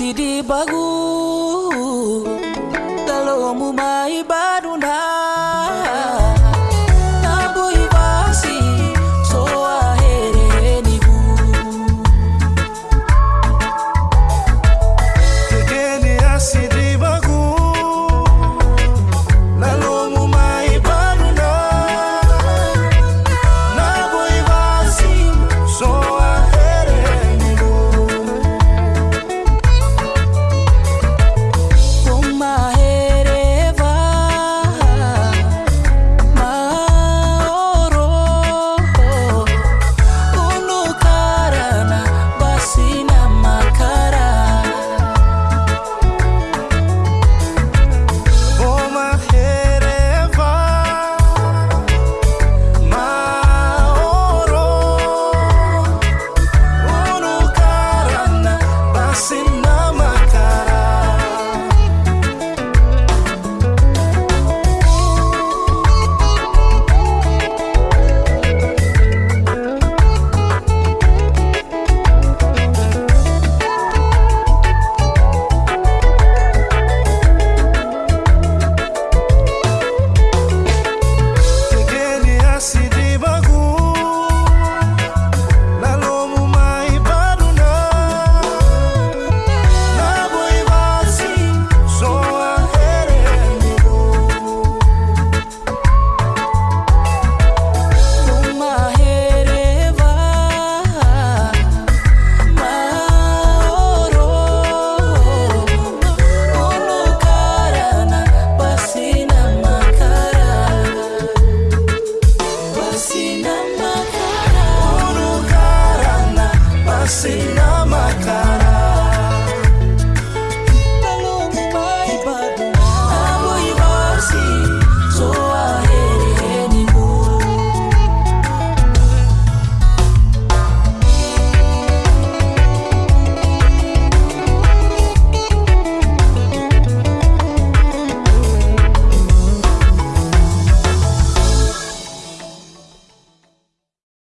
ಸಿರಿ ಬಹು